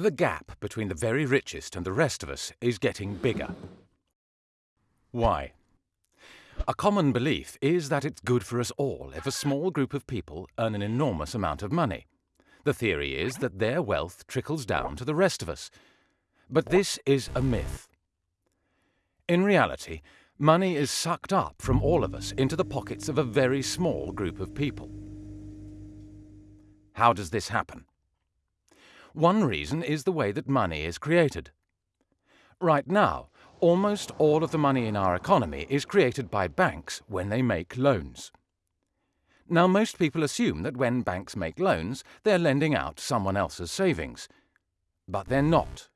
The gap between the very richest and the rest of us is getting bigger. Why? A common belief is that it's good for us all if a small group of people earn an enormous amount of money. The theory is that their wealth trickles down to the rest of us. But this is a myth. In reality, money is sucked up from all of us into the pockets of a very small group of people. How does this happen? One reason is the way that money is created. Right now, almost all of the money in our economy is created by banks when they make loans. Now, most people assume that when banks make loans, they're lending out someone else's savings. But they're not.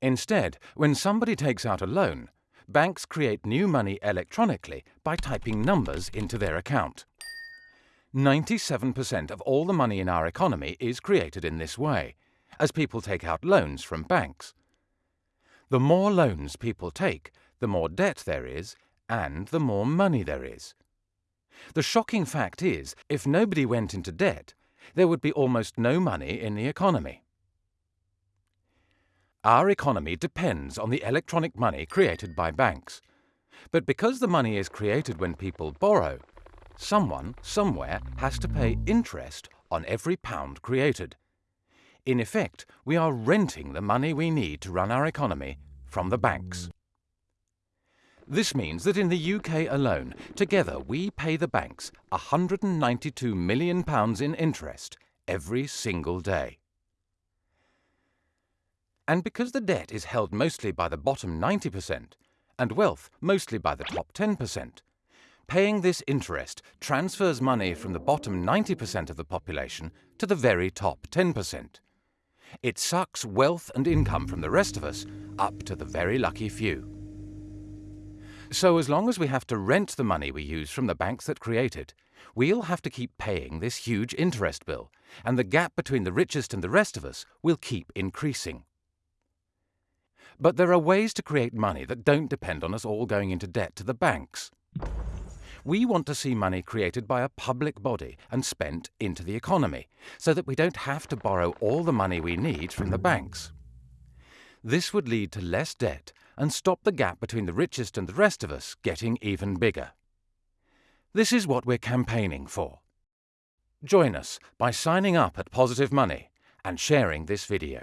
Instead, when somebody takes out a loan, banks create new money electronically by typing numbers into their account. 97% of all the money in our economy is created in this way, as people take out loans from banks. The more loans people take, the more debt there is, and the more money there is. The shocking fact is, if nobody went into debt, there would be almost no money in the economy. Our economy depends on the electronic money created by banks. But because the money is created when people borrow, Someone, somewhere, has to pay interest on every pound created. In effect, we are renting the money we need to run our economy from the banks. This means that in the UK alone, together we pay the banks £192 million in interest every single day. And because the debt is held mostly by the bottom 90% and wealth mostly by the top 10%, Paying this interest transfers money from the bottom 90% of the population to the very top 10%. It sucks wealth and income from the rest of us up to the very lucky few. So as long as we have to rent the money we use from the banks that create it, we'll have to keep paying this huge interest bill, and the gap between the richest and the rest of us will keep increasing. But there are ways to create money that don't depend on us all going into debt to the banks. We want to see money created by a public body and spent into the economy, so that we don't have to borrow all the money we need from the banks. This would lead to less debt and stop the gap between the richest and the rest of us getting even bigger. This is what we're campaigning for. Join us by signing up at Positive Money and sharing this video.